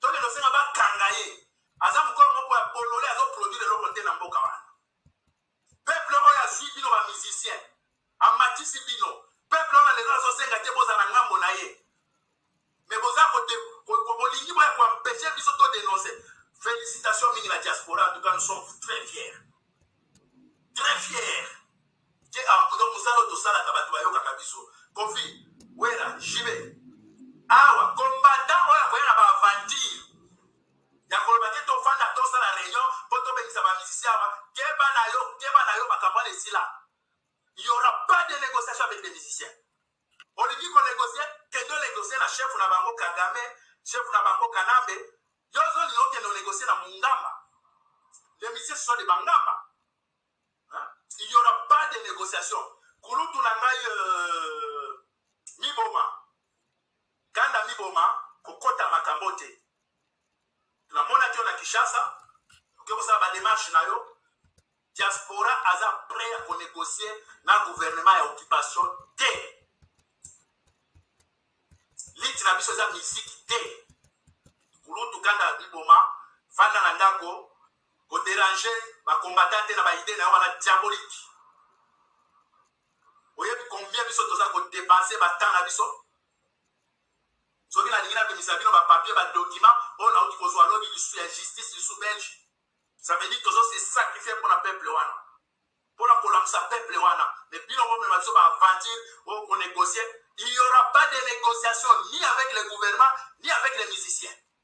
Tony lofinga ba kanga ye aza mukolo moko ya bolole azo produire eloko te na mboka wana peuple oyo azui bino ba musicien amatisi bino peuple wana lelo azo senga te bozala na ngambo na ye mais boza ko de ko bolingi boya ko empecher biso to denoncer felicitations mingi na diaspora en tout cas nous sommes très fiers très fiers Te ah donc musala oyo tosalaka batu bayokaka biso koffi, werra, JB awa combattant oyo akoya na ba aventure ya koloba te tofanda tosala reunion po tobengisa ba musicien awa keba na yo keba na yo makambo wana esila il y'aura pas de negociation avec des musiciens olingi ko negocier kende o negocier na chef na bango kagame chef na bango kanambe yo ozolinga okende o negocier na mungamba les musiciens ce sont des bangamba Il y aura pas de negociation kulutu na ngai euh, miboma kanda miboma kokota makambo te namonaki yo na Kinshasa oke kosala ba demarche na yo diaspora aza prêt ya ko négocier na gouvernement ya occupation te liti na biso eza miziki te kulutu kanda miboma fanda na ndako Ko deranger ba combattants te na ba idees na yo wana diabolique. Oyebi combien biso toza ko depenser ba temps na biso? Soki na lingi na bimisa bino ba papiers, ba documents oyo na wuti ko zua lobi lisusu ya justice lisusu belge, ça veut dire tozo se sacrifier pona peuple wana, pona ko lamusa peuple wana mais bino bo mema biso ba aventures oyo ko negocier, il n'y aura pas de negociation ni avec le gouvernement ni avec les musiciens.